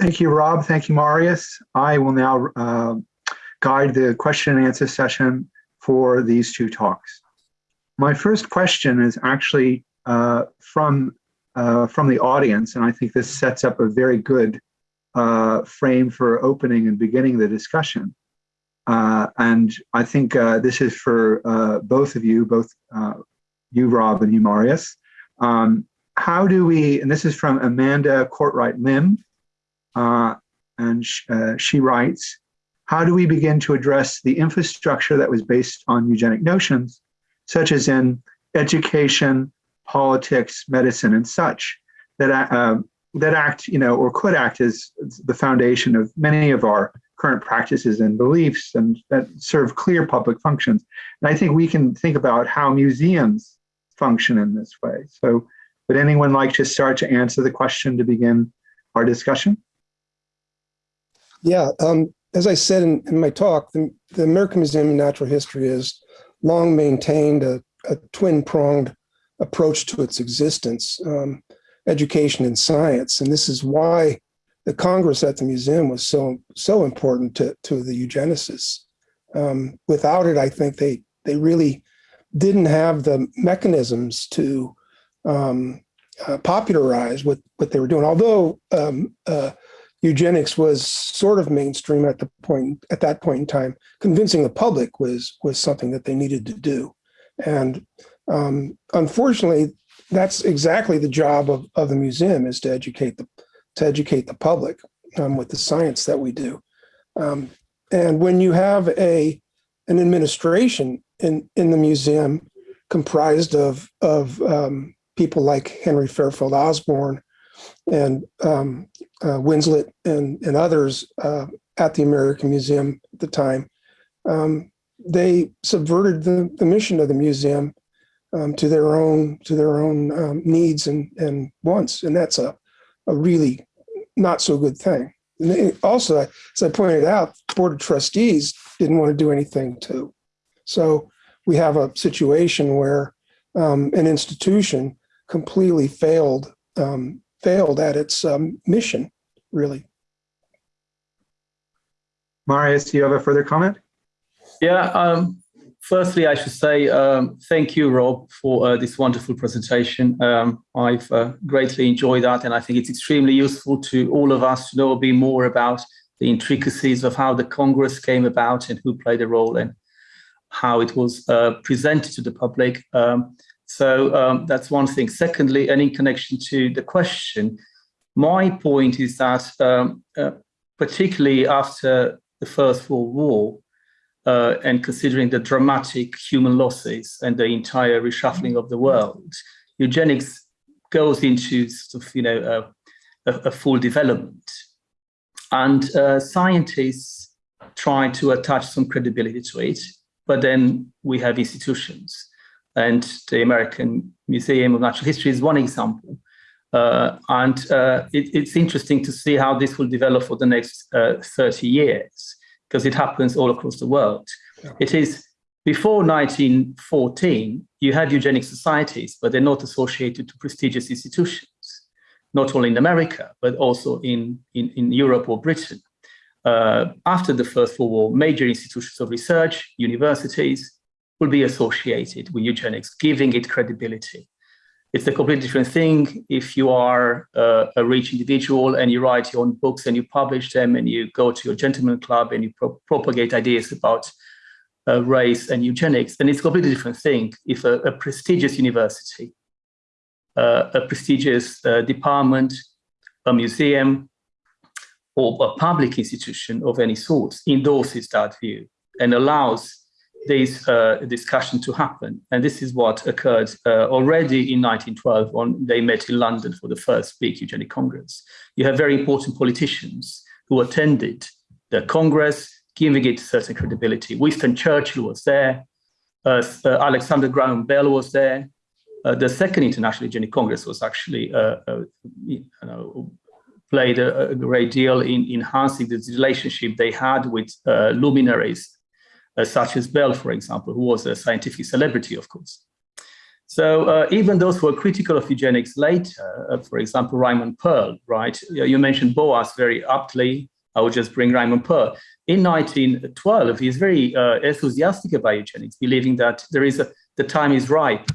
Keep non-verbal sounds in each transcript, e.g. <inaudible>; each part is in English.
Thank you, Rob. Thank you, Marius. I will now uh, guide the question and answer session for these two talks. My first question is actually uh, from, uh, from the audience, and I think this sets up a very good uh, frame for opening and beginning the discussion. Uh, and I think uh, this is for both of you, both you, Rob, and you, Marius. Um, how do we, and this is from Amanda Courtwright Lim, uh, and sh uh, she writes, how do we begin to address the infrastructure that was based on eugenic notions, such as in education, politics, medicine, and such, that, uh, that act, you know, or could act as the foundation of many of our current practices and beliefs and that serve clear public functions. And I think we can think about how museums function in this way. So would anyone like to start to answer the question to begin our discussion? Yeah, um, as I said in, in my talk, the, the, American Museum of Natural History has long maintained a, a twin-pronged approach to its existence, um, education and science. And this is why the Congress at the museum was so so important to, to the eugenicists. Um, without it, I think they they really didn't have the mechanisms to um, uh, popularize what, what they were doing. Although um, uh, eugenics was sort of mainstream at the point at that point in time, convincing the public was was something that they needed to do. And um, unfortunately, that's exactly the job of, of the museum is to educate the to educate the public um, with the science that we do. Um, and when you have a an administration in, in the museum comprised of, of um, people like Henry Fairfield Osborn and um, uh, Wissler and, and others uh, at the American Museum at the time, um, they subverted the, the mission of the museum um, to their own to their own um, needs and, and wants. And that's a, a really not so good thing. And also, as I pointed out, the Board of Trustees didn't want to do anything to so we have a situation where um, an institution completely failed um, failed at its um, mission, really. Marius, do you have a further comment? Yeah, um, firstly, I should say um, thank you, Rob, for uh, this wonderful presentation. Um, I've uh, greatly enjoyed that, and I think it's extremely useful to all of us to know a bit more about the intricacies of how the Congress came about and who played a role in how it was uh, presented to the public. Um, so um, that's one thing. Secondly, and in connection to the question, my point is that um, uh, particularly after the First World War, uh, and considering the dramatic human losses and the entire reshuffling of the world, eugenics goes into sort of, you know, a, a full development. And uh, scientists try to attach some credibility to it but then we have institutions. And the American Museum of Natural History is one example. Uh, and uh, it, it's interesting to see how this will develop for the next uh, 30 years, because it happens all across the world. Yeah. It is before 1914, you had eugenic societies, but they're not associated to prestigious institutions, not only in America, but also in, in, in Europe or Britain uh, after the First World War, major institutions of research, universities, will be associated with eugenics, giving it credibility. It's a completely different thing if you are uh, a rich individual and you write your own books and you publish them and you go to your gentleman club and you pro propagate ideas about uh, race and eugenics, then it's a completely different thing if a, a prestigious university, uh, a prestigious uh, department, a museum, or a public institution of any sort endorses that view and allows this uh, discussion to happen. And this is what occurred uh, already in 1912 when they met in London for the first big eugenic congress. You have very important politicians who attended the congress, giving it certain credibility. Winston Churchill was there, uh, uh Alexander Graham Bell was there. Uh, the second International Eugenic Congress was actually uh, you know, played a, a, great deal in enhancing the relationship they had with luminaries such as Bell, for example, who was a scientific celebrity, of course. So uh, even those who were critical of eugenics later, uh, for example, Raymond Pearl, right? You mentioned Boas very aptly. I would just bring Raymond Pearl. In 1912, he's very uh, enthusiastic about eugenics, believing that there is a, the time is ripe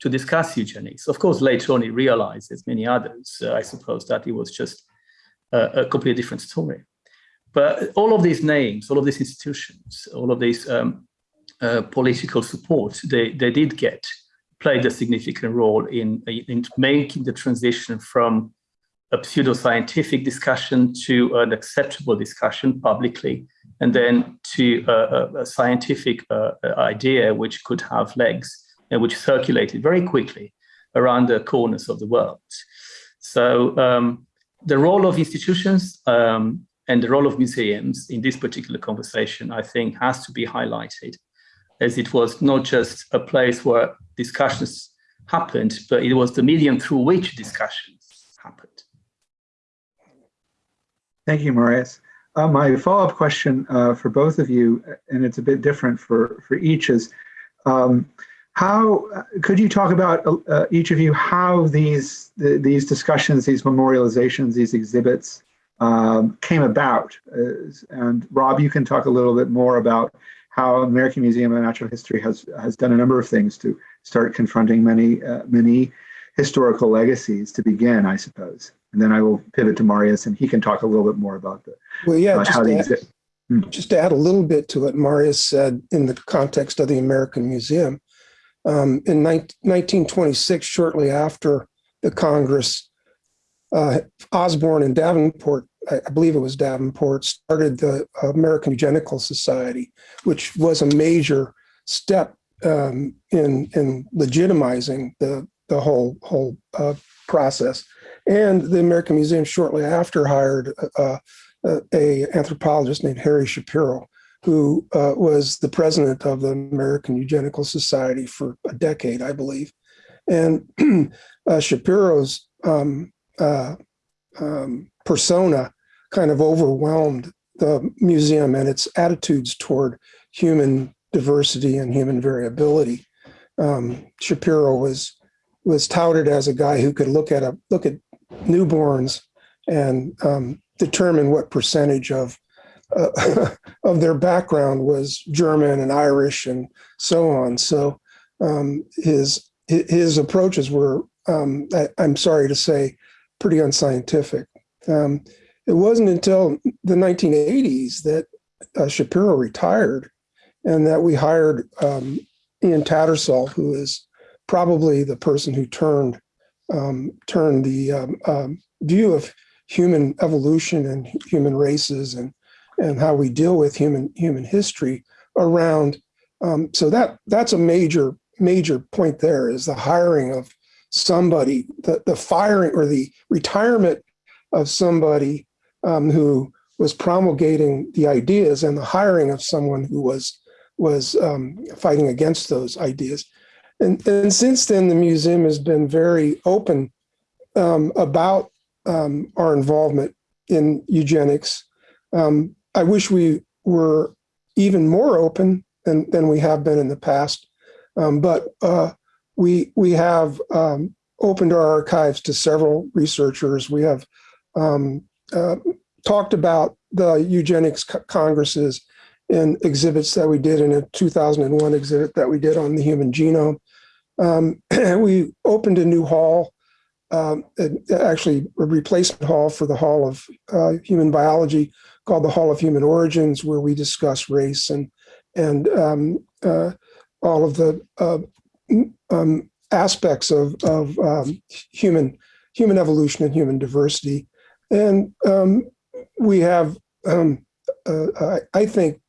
to discuss eugenics. Of course, later on he realized, as many others, uh, I suppose, that it was just a, a completely different story. But all of these names, all of these institutions, all of these um, uh, political support they, they did get played a significant role in, in making the transition from a pseudo-scientific discussion to an acceptable discussion publicly, and then to a, a scientific uh, idea which could have legs and which circulated very quickly around the corners of the world. So um, the role of institutions um, and the role of museums in this particular conversation, I think, has to be highlighted, as it was not just a place where discussions happened, but it was the medium through which discussions happened. Thank you, Marius. Uh, my follow-up question uh, for both of you, and it's a bit different for, for each, is um, how could you talk about uh, each of you how these the, these discussions, these memorializations, these exhibits um, came about? Uh, and Rob, you can talk a little bit more about how American Museum of Natural History has has done a number of things to start confronting many uh, many historical legacies to begin, I suppose. And then I will pivot to Marius, and he can talk a little bit more about the well, yeah, how to add, hmm. just to add a little bit to what Marius said in the context of the American Museum. Um, in 19, 1926, shortly after the Congress, uh, Osborn and Davenport I believe it was Davenport, started the American Eugenical Society, which was a major step um, in in legitimizing the the whole whole uh, process. And the American Museum shortly after hired uh, uh, a anthropologist named Harry Shapiro, who uh, was the president of the American Eugenical Society for a decade, I believe. And <clears throat> uh, Shapiro's um, uh, um, persona kind of overwhelmed the museum and its attitudes toward human diversity and human variability. Um, Shapiro was was touted as a guy who could look at a look at newborns and um, determine what percentage of uh, <laughs> of their background was German and Irish and so on. So um, his his approaches were, um, I, am sorry to say, pretty unscientific. Um, it wasn't until the 1980s that uh, Shapiro retired and that we hired um, Ian Tattersall, who is probably the person who turned um, turned the um, um, view of human evolution and human races and and how we deal with human human history around. Um, so that that's a major major point. There is the hiring of somebody, the the firing or the retirement of somebody um, who was promulgating the ideas and the hiring of someone who was was um, fighting against those ideas. And, and since then, the museum has been very open um, about um, our involvement in eugenics. Um, I wish we were even more open than, than we have been in the past, um, but uh, we, we have um, opened our archives to several researchers. We have um, uh, talked about the eugenics congresses in exhibits that we did in a 2001 exhibit that we did on the human genome. Um, <clears throat> we opened a new hall, um, actually a replacement hall for the Hall of uh, Human Biology called the Hall of Human Origins, where we discuss race and and um, uh, all of the uh, um, aspects of, of um, human human evolution and human diversity. And um, we have, um, uh, I, think,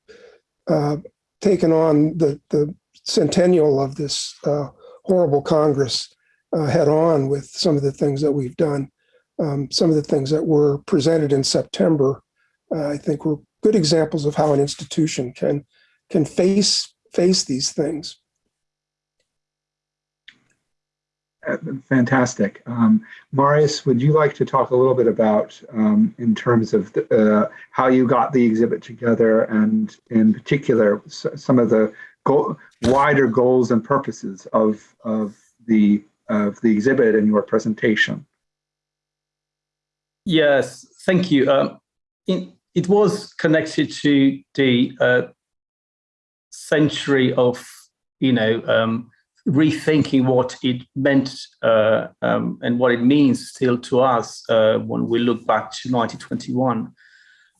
uh, taken on the, the centennial of this uh, horrible Congress uh, head on with some of the things that we've done. Um, some of the things that were presented in September, uh, I think, were good examples of how an institution can can face face these things. Uh, fantastic. Um, Marius, would you like to talk a little bit about, um, in terms of the, uh, how you got the exhibit together and in particular, some of the wider goals and purposes of, of the of the exhibit and your presentation. Yes, thank you. Um, in, it was connected to the uh, century of, you know, um, rethinking what it meant uh, um, and what it means still to us uh, when we look back to 1921.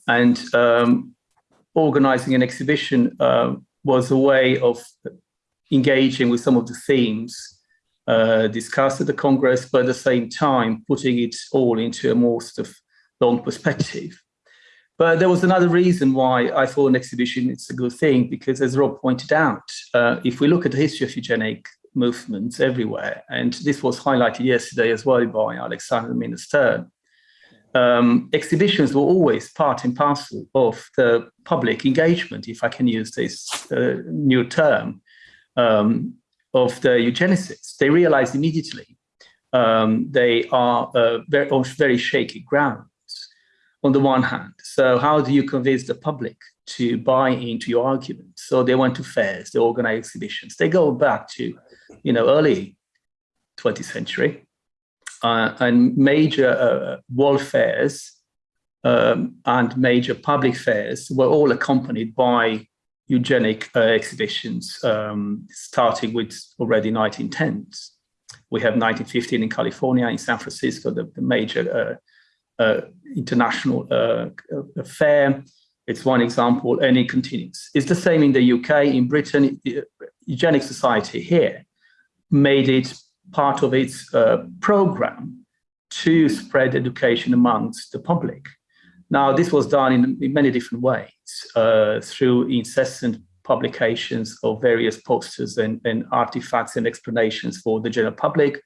And um, organizing an exhibition uh, was a way of engaging with some of the themes uh, discussed at the Congress, but at the same time putting it all into a more sort of long perspective. But there was another reason why I thought an exhibition is a good thing, because as Rob pointed out, uh, if we look at the history of eugenic movements everywhere, and this was highlighted yesterday as well by Alexandra Minna Stern, um, exhibitions were always part and parcel of the public engagement, if I can use this uh, new term, um, of the eugenicists. They realized immediately um, they are uh, very, on very shaky grounds on the one hand. So how do you convince the public to buy into your argument? So they went to fairs, they organized exhibitions. They go back to, you know, early 20th century uh, and major uh, world fairs um, and major public fairs were all accompanied by eugenic uh, exhibitions, um, starting with already 1910s. We have 1915 in California, in San Francisco, the, the major uh, international uh, fair. It's one example, and it continues. It's the same in the UK, in Britain, the Eugenic Society here made it part of its uh, program to spread education amongst the public. Now, this was done in, in many different ways uh, through incessant publications of various posters and, and, artifacts and explanations for the general public,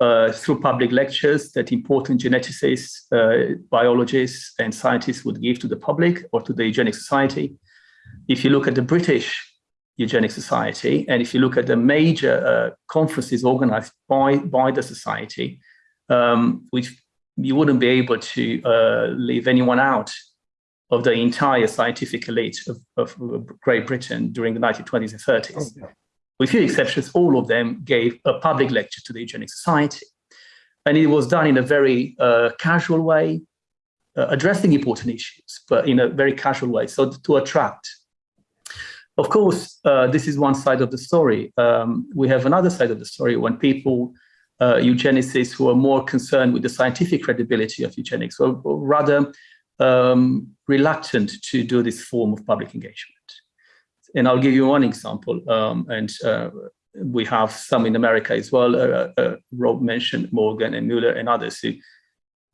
uh, through public lectures that important geneticists, uh, biologists, and scientists would give to the public or to the Eugenic Society. If you look at the British Eugenic Society, and if you look at the major uh, conferences organized by, by the society, um, which you wouldn't be able to uh, leave anyone out of the entire scientific elite of, of Great Britain during the 1920s and 30s. Oh, yeah. With few exceptions, all of them gave a public lecture to the Eugenic Society. And it was done in a very uh, casual way, uh, addressing important issues, but in a very casual way, so to attract. Of course, uh, this is one side of the story. Um, we have another side of the story when people uh, eugenicists who are more concerned with the scientific credibility of eugenics, or rather um, reluctant to do this form of public engagement. And I'll give you one example, um, and uh, we have some in America as well. Uh, uh, Rob mentioned Morgan and Muller and others who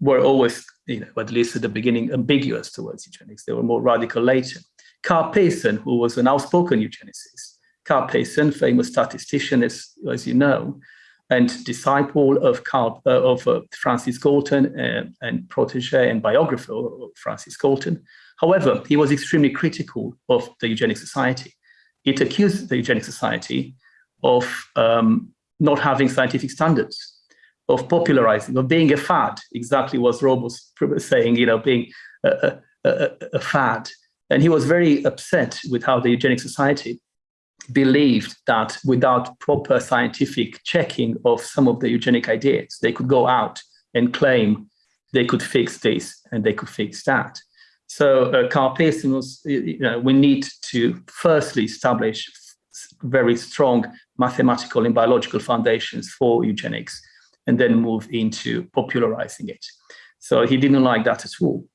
were always, you know, at least at the beginning, ambiguous towards eugenics. They were more radical later. Carl Pearson, who was an outspoken eugenicist, Carl Pearson, famous statistician, as, as you know, and disciple of, Carl, uh, of uh, Francis Galton uh, and protege and biographer of Francis Galton. However, he was extremely critical of the Eugenic Society. It accused the Eugenic Society of um, not having scientific standards, of popularizing, of being a fad, exactly what Rob was <laughs> saying, you know, being a, a, a, a fad. And he was very upset with how the Eugenic Society believed that without proper scientific checking of some of the eugenic ideas, they could go out and claim they could fix this and they could fix that. So uh, Carl Pearson was, you know, we need to firstly establish very strong mathematical and biological foundations for eugenics and then move into popularizing it. So he didn't like that at all.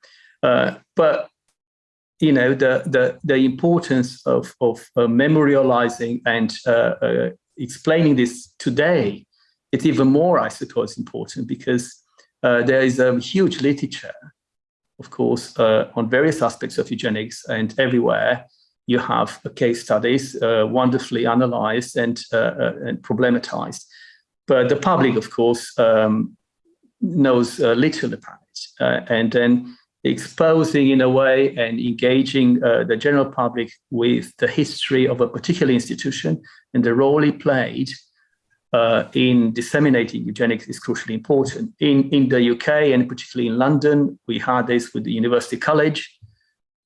Uh, but you know, the, the, the importance of, of uh, memorializing and uh, uh, explaining this today, it's even more, I suppose, important because uh, there is a huge literature, of course, uh, on various aspects of eugenics and everywhere you have case studies wonderfully analyzed and, and problematized. But the public, of course, um, knows little about it. and then exposing in a way and engaging uh, the general public with the history of a particular institution. And the role it played uh, in disseminating eugenics is crucially important. In, in the UK and particularly in London, we had this with the University College,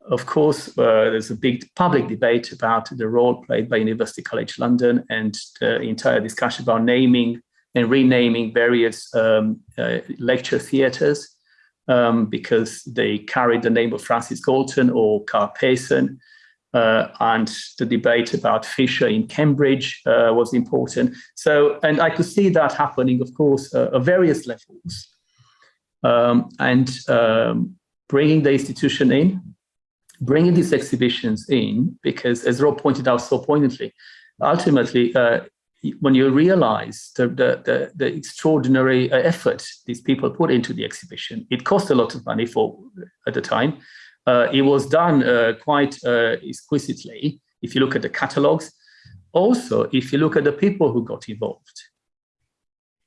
of course, uh, there's a big public debate about the role played by University College London and the entire discussion about naming and renaming various um, uh, lecture theatres um, because they carried the name of Francis Galton or Carl Pearson. Uh, and the debate about Fisher in Cambridge uh, was important. So, and I could see that happening, of course, uh, at various levels. Um, and um, bringing the institution in, bringing these exhibitions in, because as Rob pointed out so poignantly, ultimately, uh, when you realize the, the, the, the extraordinary uh, effort these people put into the exhibition, it cost a lot of money for at the time. Uh, it was done uh, quite uh, exquisitely. If you look at the catalogs, also if you look at the people who got involved.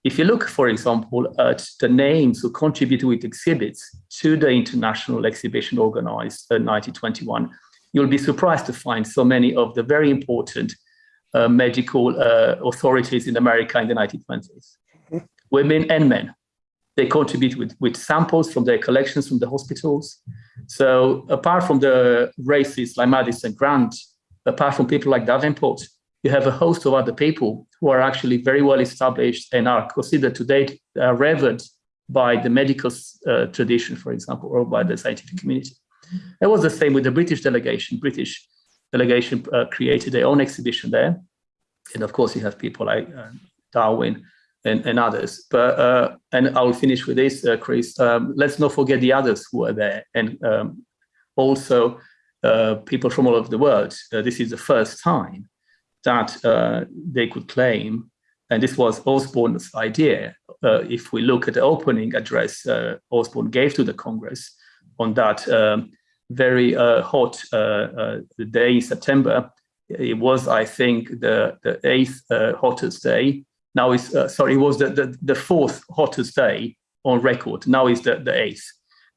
If you look, for example, at the names who contributed with exhibits to the international exhibition organized in 1921, you'll be surprised to find so many of the very important uh, medical uh, authorities in America in the 1920s, women and men. They contribute with, with samples from their collections from the hospitals. So apart from the races like Madison Grant, apart from people like Davenport, you have a host of other people who are actually very well established and are considered to date uh, revered by the medical uh, tradition, for example, or by the scientific community. It was the same with the British delegation. British delegation uh, created their own exhibition there. And of course, you have people like uh, Darwin and, and, others. But uh, and I'll finish with this, uh, Chris. Um, let's not forget the others who are there, and um, also uh, people from all over the world. Uh, this is the first time that they could claim, and this was Osborn's idea. if we look at the opening address Osborn gave to the Congress on that um, very hot day in September, it was, I think, the, the eighth uh, hottest day. Now it's, uh, sorry, it was the, the, the, fourth hottest day on record. Now it's the, the eighth,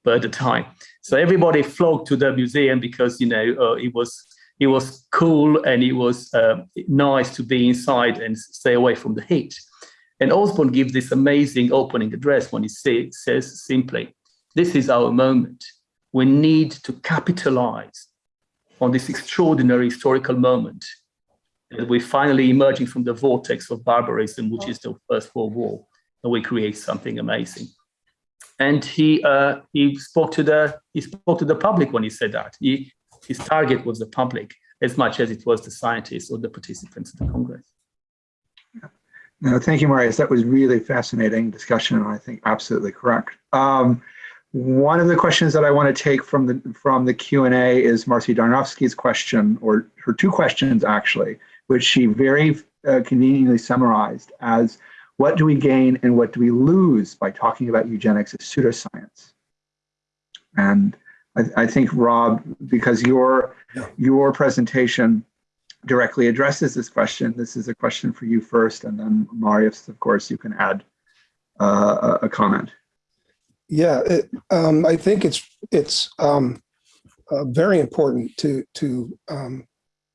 but at the time. So everybody flocked to the museum because, you know, uh, it was it was cool and it was uh, nice to be inside and stay away from the heat. And Osborn gives this amazing opening address when he say, says simply, this is our moment. We need to capitalize on this extraordinary historical moment that we're finally emerging from the vortex of barbarism, which is the First World War, and we create something amazing. And he uh, he spoke to the he spoke to the public when he said that. He, his target was the public as much as it was the scientists or the participants of the Congress. No, thank you, Marius. That was really fascinating discussion, and I think absolutely correct. Um, one of the questions that I want to take from the from the Q&A is Marcy Darnovsky's question, or her two questions actually, which she very uh, conveniently summarized as what do we gain and what do we lose by talking about eugenics as pseudoscience? And I, I think Rob, because your your presentation directly addresses this question, this is a question for you first, and then Marius, of course, you can add uh, a, a comment. Yeah, it, um, I think it's it's um, uh, very important to to um,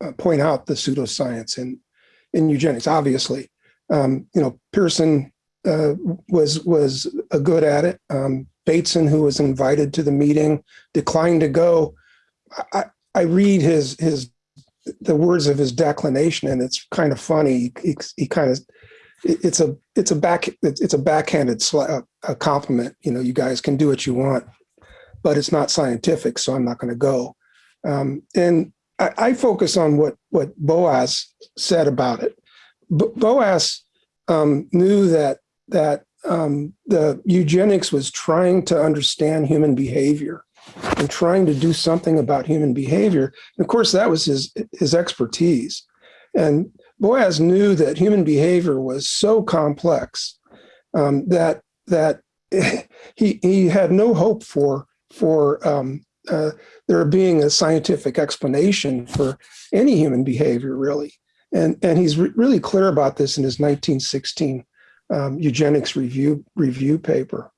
uh, point out the pseudoscience in in eugenics. Obviously, um, you know Pearson uh, was was a good at it. Um, Bateson, who was invited to the meeting, declined to go. I, I read his his the words of his declination, and it's kind of funny. He, he kind of it's a it's a back it's a backhanded a compliment. You know, you guys can do what you want, but it's not scientific, so I'm not going to go. Um, and I, I, focus on what what Boas said about it. Boas um, knew that that um, the eugenics was trying to understand human behavior and trying to do something about human behavior. And of course, that was his his expertise. And Boas knew that human behavior was so complex um, that that <laughs> he he had no hope for for um, uh, there being a scientific explanation for any human behavior, really. And and he's re really clear about this in his 1916 um, eugenics review review paper.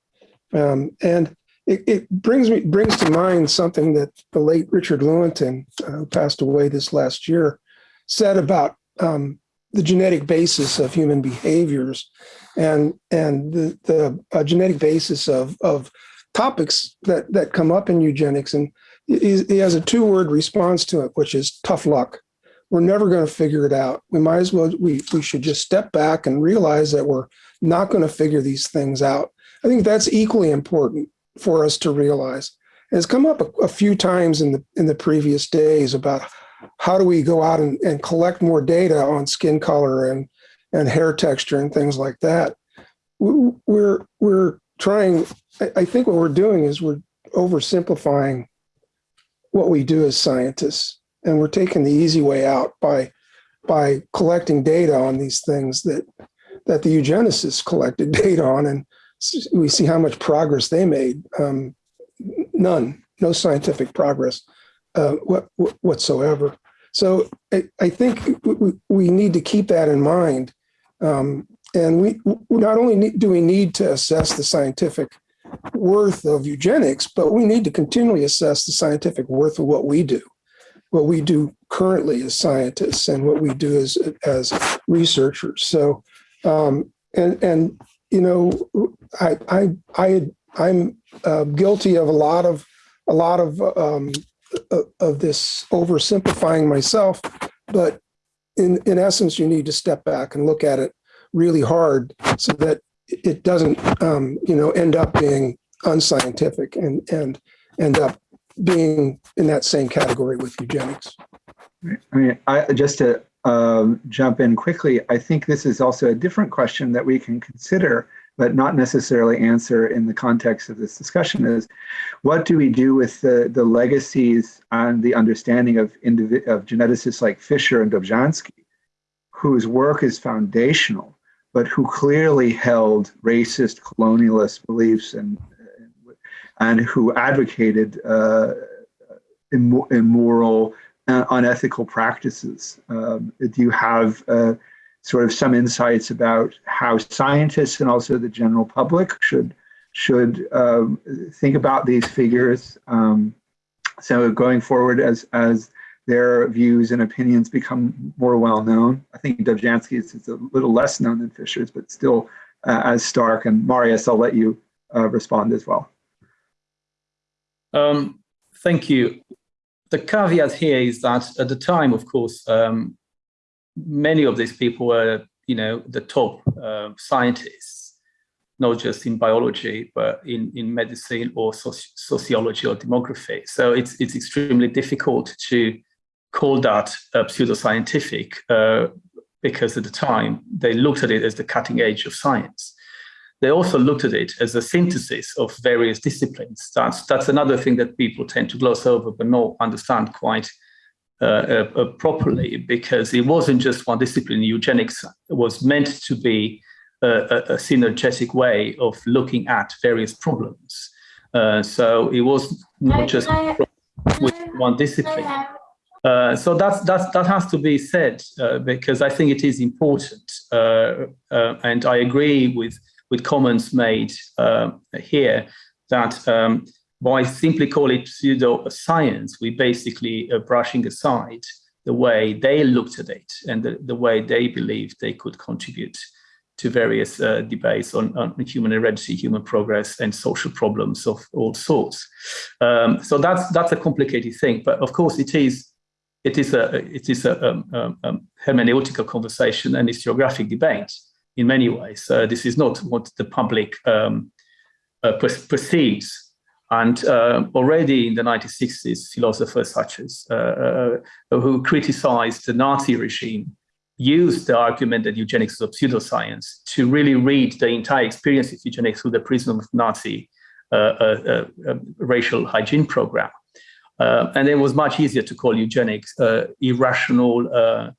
Um, and it, it, brings me brings to mind something that the late Richard Lewontin, uh, who passed away this last year, said about um, the genetic basis of human behaviors and and the, the uh, genetic basis of, of topics that that come up in eugenics, and he, he has a two-word response to it, which is tough luck. We're never going to figure it out. We might as well we we should just step back and realize that we're not going to figure these things out. I think that's equally important for us to realize. And it's come up a, a few times in the in the previous days about how do we go out and, and collect more data on skin color and and hair texture and things like that. We're we're trying. I think what we're doing is we're oversimplifying what we do as scientists, and we're taking the easy way out by by collecting data on these things that that the eugenicists collected <laughs> data on, and we see how much progress they made. Um, none, no scientific progress uh, what, whatsoever. So I, I think we, need to keep that in mind. Um, and we not only need, do we need to assess the scientific worth of eugenics, but we need to continually assess the scientific worth of what we do, what we do currently as scientists and what we do as, as researchers. So, um, and, and, you know, I, I, I, I'm uh, guilty of a lot of, a lot of, um, of this oversimplifying myself, but in, in essence, you need to step back and look at it really hard so that it doesn't, um, you know, end up being unscientific and, and end up being in that same category with eugenics. I mean, I, just to um, jump in quickly, I think this is also a different question that we can consider, but not necessarily answer in the context of this discussion is, what do we do with the, the legacies and the understanding of, of geneticists like Fisher and Dobzhansky, whose work is foundational but who clearly held racist colonialist beliefs and and who advocated uh, immoral, uh, unethical practices. Um, do you have uh, sort of some insights about how scientists and also the general public should should um, think about these figures? Um, so going forward, as as their views and opinions become more well known. I think Dobzhansky's is a little less known than Fisher's, but still uh, as stark. And Marius, I'll let you uh, respond as well. Um, thank you. The caveat here is that at the time, of course, um, many of these people were, you know, the top uh, scientists, not just in biology, but in, in medicine or soci sociology or demography. So it's, it's extremely difficult to call that uh, pseudoscientific uh, because at the time they looked at it as the cutting edge of science. They also looked at it as a synthesis of various disciplines. That's, that's another thing that people tend to gloss over but not understand quite uh, uh, uh properly because it wasn't just one discipline. Eugenics was meant to be a, a, a synergetic way of looking at various problems. Uh, so it was not just with one discipline. Uh, so that's, that's, that has to be said uh, because I think it is important. Uh, uh and I agree with, with comments made uh, here that um, by simply call it pseudo-science, we basically are brushing aside the way they looked at it and the, the way they believed they could contribute to various debates on, on, human heredity, human progress, and social problems of all sorts. Um, so that's, that's a complicated thing, but of course it is it is a it is a um, um, um, hermeneutical conversation and historiographic debate in many ways. Uh, this is not what the public uh, perceives. And uh, already in the 1960s, philosophers such as uh, uh, who criticized the Nazi regime used the argument that eugenics is a pseudoscience to really read the entire experience of eugenics through the prism of Nazi uh, racial hygiene program. Uh, and it was much easier to call eugenics uh, irrational. Uh,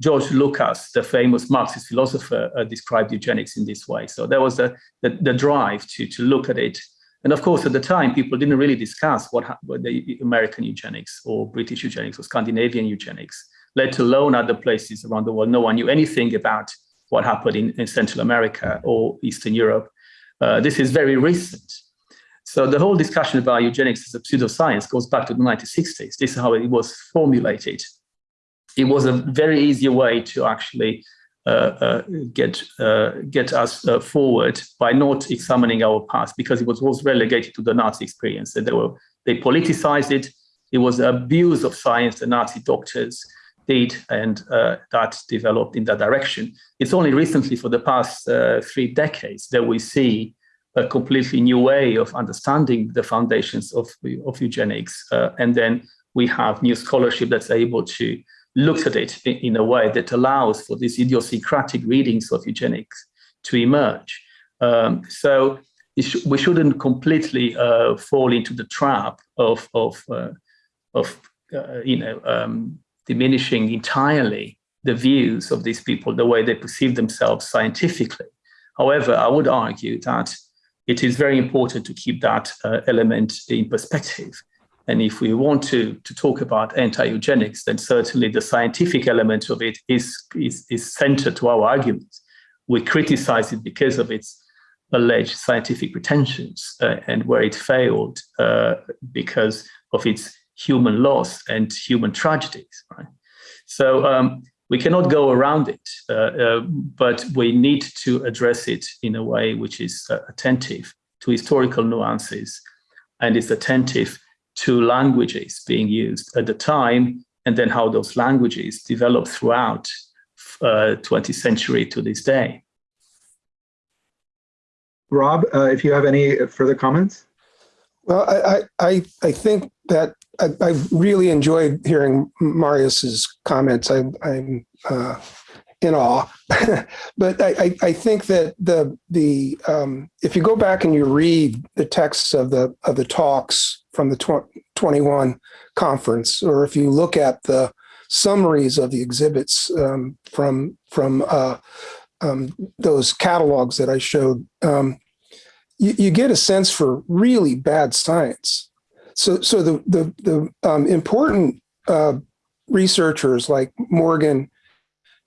George Lukács, the famous Marxist philosopher, uh, described eugenics in this way. So there was the, the, the, drive to, to look at it. And of course, at the time, people didn't really discuss what, what the American eugenics or British eugenics or Scandinavian eugenics, let alone other places around the world. No one knew anything about what happened in, in Central America or Eastern Europe. Uh, this is very recent. So the whole discussion about eugenics as a pseudoscience goes back to the 1960s. This is how it was formulated. It was a very easy way to actually get uh, get us uh, forward by not examining our past because it was, was relegated to the Nazi experience. And they were they politicized it. It was abuse of science. The Nazi doctors did, and uh, that developed in that direction. It's only recently, for the past uh, three decades, that we see a completely new way of understanding the foundations of, of eugenics. Uh, and then we have new scholarship that's able to look at it in, a way that allows for these idiosyncratic readings of eugenics to emerge. Um, so we shouldn't completely uh, fall into the trap of, of, uh, of uh, you know, um, diminishing entirely the views of these people, the way they perceive themselves scientifically. However, I would argue that it is very important to keep that uh, element in perspective. And if we want to, to talk about anti-eugenics, then certainly the scientific element of it is, is, is central to our arguments. We criticize it because of its alleged scientific pretensions uh, and where it failed uh, because of its human loss and human tragedies. Right? So um, we cannot go around it, uh, uh, but we need to address it in a way which is uh, attentive to historical nuances and is attentive to languages being used at the time and then how those languages developed throughout 20th uh, century to this day. Rob, uh, if you have any further comments? Well, I, I, I think that I, I really enjoyed hearing Marius's comments. I, I'm uh, in awe, <laughs> but I, I, think that the the um, if you go back and you read the texts of the of the talks from the tw 21 conference, or if you look at the summaries of the exhibits um, from from uh, um, those catalogs that I showed, um, you, you get a sense for really bad science. So, so the the the um, important uh, researchers like Morgan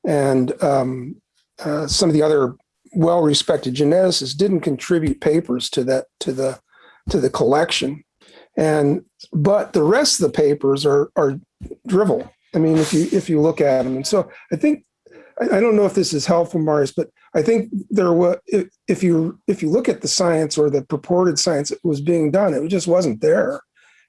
and um, uh, some of the other well-respected geneticists didn't contribute papers to that to the to the collection, and but the rest of the papers are are drivel. I mean, if you if you look at them, and so I think I, don't know if this is helpful, Marius, but I think there was if, if you if you look at the science or the purported science that was being done, it just wasn't there.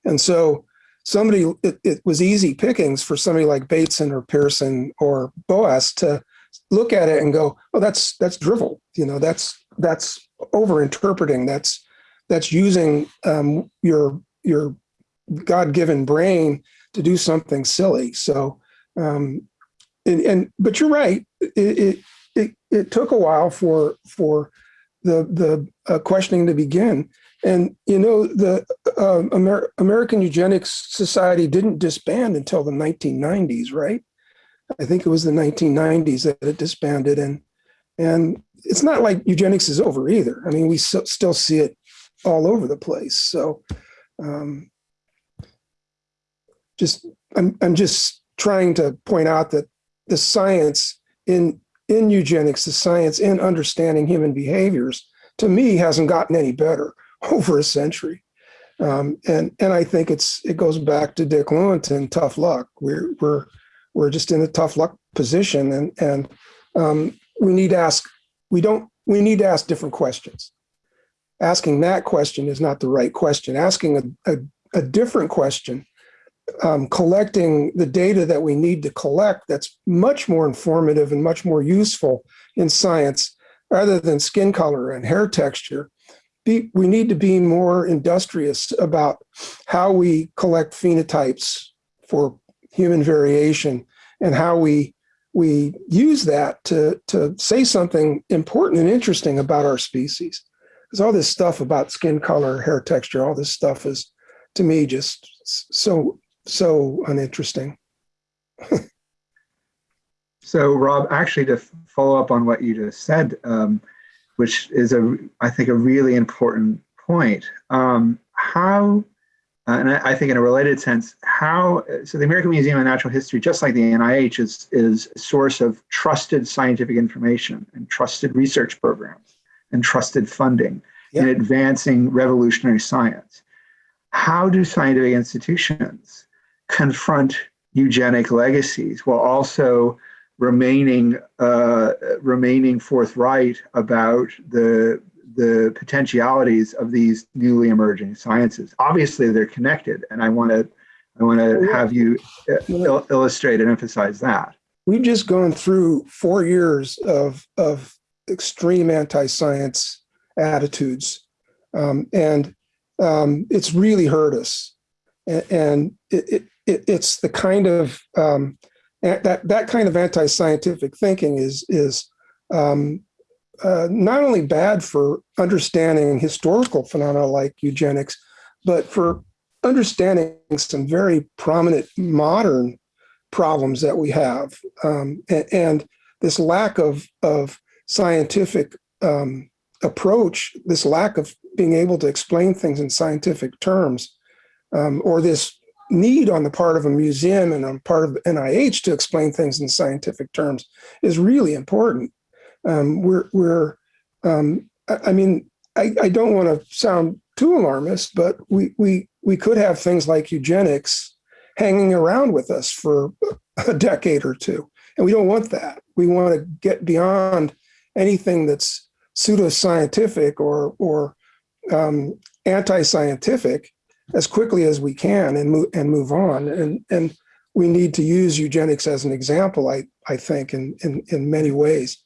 And so somebody, it, it, was easy pickings for somebody like Bateson or Pearson or Boas to look at it and go, oh, that's that's drivel. You know, that's that's over interpreting. That's that's using um, your your God-given brain to do something silly. So, um, and, and but you're right. It, it it it took a while for for the the uh, questioning to begin. And you know, the uh, Amer American Eugenics Society didn't disband until the 1990s, right? I think it was the 1990s that it disbanded, and and it's not like eugenics is over either. I mean, we so, still see it all over the place. So, um, just I'm I'm just trying to point out that the science in in eugenics, the science in understanding human behaviors, to me hasn't gotten any better <laughs> over a century. Um, and and I think it's it goes back to Dick Lewontin, tough luck. We're we're we're just in a tough luck position, and and um, we need to ask we don't we need to ask different questions. Asking that question is not the right question. Asking a, a, a different question, um, collecting the data that we need to collect that's much more informative and much more useful in science rather than skin color and hair texture be, we need to be more industrious about how we collect phenotypes for human variation and how we we use that to to say something important and interesting about our species. Because all this stuff about skin color, hair texture, all this stuff is to me just so so uninteresting. <laughs> so Rob, actually to follow up on what you just said, um, which is a I think a really important point. Um, how, uh, and I, I, think in a related sense, how so the American Museum of Natural History, just like the NIH, is is a source of trusted scientific information and trusted research programs and trusted funding in advancing revolutionary science. How do scientific institutions confront eugenic legacies while also remaining uh, remaining forthright about the the potentialities of these newly emerging sciences. Obviously, they're connected, and I want to I want to have you uh, il illustrate and emphasize that. We've just gone through four years of of extreme anti-science attitudes, um, and um, it's really hurt us. And, it, it, it's the kind of um, that that kind of anti-scientific thinking is is um, uh, not only bad for understanding historical phenomena like eugenics, but for understanding some very prominent modern problems that we have. Um, and, and, this lack of, of scientific um, approach, this lack of being able to explain things in scientific terms, um, or this need on the part of a museum and on part of NIH to explain things in scientific terms is really important. Um, we're, we're um, I, I, mean, I, I don't want to sound too alarmist, but we, we, we could have things like eugenics hanging around with us for a decade or two. And we don't want that. We want to get beyond anything that's pseudoscientific or, or um, anti-scientific as quickly as we can and move and move on. And, and we need to use eugenics as an example, I, I think, in, in, in many ways.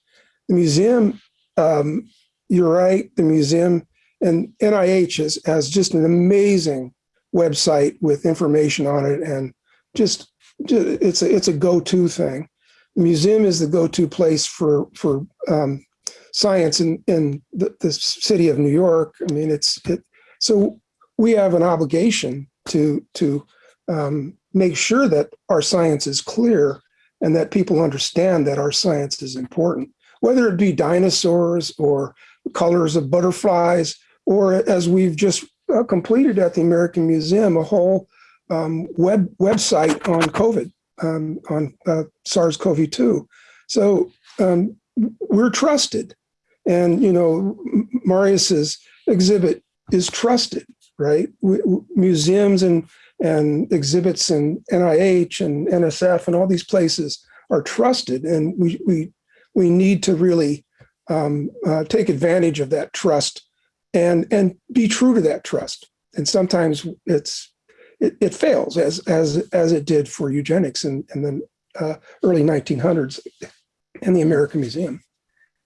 The museum, um, you're right, the museum and NIH has, has just an amazing website with information on it and just, just it's a, it's a go-to thing. Museum is the go-to place for, for um, science in, in the, the, city of New York. I mean, it's, it, so we have an obligation to, to um, make sure that our science is clear and that people understand that our science is important, whether it be dinosaurs or colors of butterflies, or as we've just uh, completed at the American Museum, a whole um, web website on COVID, um, on uh, SARS-CoV-2. So um, we're trusted. And, you know, Marius's exhibit is trusted, right? We, museums and, and exhibits and NIH and NSF and all these places are trusted. And we, we, we need to really um, uh, take advantage of that trust and and be true to that trust. And sometimes it's it, it fails as as as it did for eugenics in, in the uh, early 1900s in the American Museum.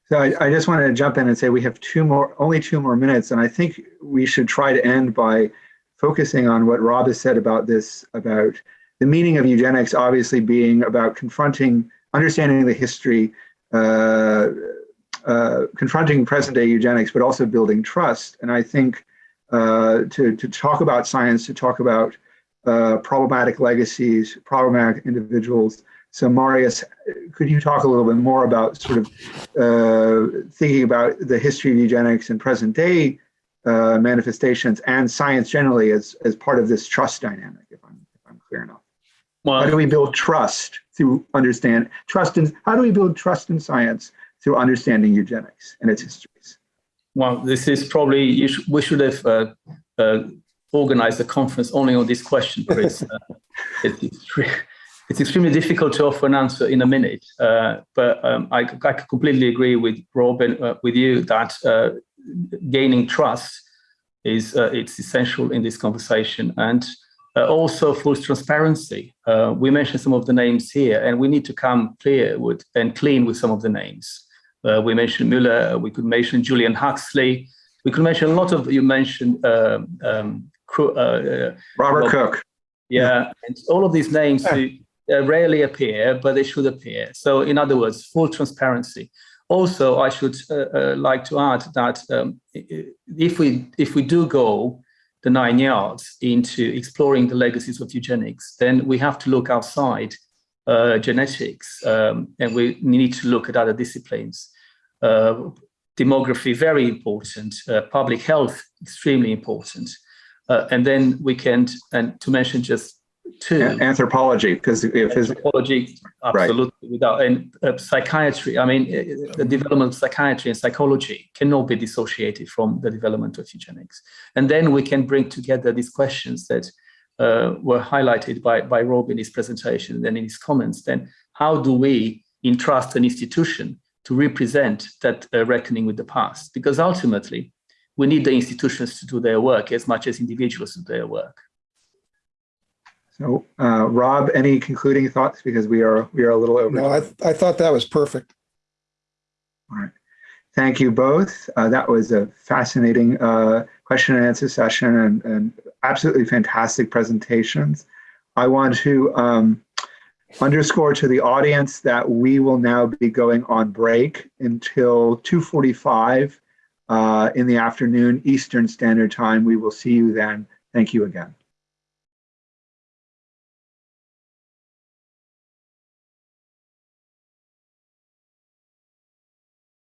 So I, I just wanted to jump in and say we have two more, only two more minutes, and I think we should try to end by focusing on what Rob has said about this, about the meaning of eugenics obviously being about confronting, understanding the history, uh, uh, confronting present day eugenics, but also building trust. And I think uh, to, to talk about science, to talk about uh, problematic legacies, problematic individuals. So Marius, could you talk a little bit more about sort of uh, thinking about the history of eugenics and present day uh, manifestations and science generally as, as part of this trust dynamic, if I'm, if I'm clear enough? Well, how do we build trust through understand trust in, how do we build trust in science through understanding eugenics and its histories? Well, this is probably, sh we should have uh, uh, organized a conference only on this question, Chris. <laughs> uh, it, it's, it's, extremely difficult to offer an answer in a minute, uh, but um, I, I, completely agree with Rob and uh, with you that uh, gaining trust is it's essential in this conversation. And uh, also full transparency. Uh, we mentioned some of the names here, and we need to come clear with and clean with some of the names. Uh, we mentioned Muller, we could mention Julian Huxley, we could mention a lot of, you mentioned um, um, uh, uh, Robert Cook. Yeah, and all of these names yeah. rarely appear, but they should appear. So in other words, full transparency. Also, I should uh, like to add that um, if we if we do go the nine yards into exploring the legacies of eugenics, then we have to look outside uh, genetics, um, and we need to look at other disciplines. Uh, demography, very important. Uh, public health, extremely important. Uh, and then we can, and to mention just two. Anthropology, because if anthropology, absolutely, right. without and uh, psychiatry. I mean, uh, the development of psychiatry and psychology cannot be dissociated from the development of eugenics. And then we can bring together these questions that uh, were highlighted by, by Rob in his presentation and then in his comments, then how do we entrust an institution to represent that uh, reckoning with the past, because ultimately we need the institutions to do their work as much as individuals do their work. So, uh, Rob, any concluding thoughts? Because we are we are a little over. No, I, I thought that was perfect. All right. Thank you both. Uh, that was a fascinating uh, question and answer session and, and absolutely fantastic presentations. I want to um, underscore to the audience that we will now be going on break until 2.45 uh, in the afternoon Eastern Standard Time. We will see you then. Thank you again.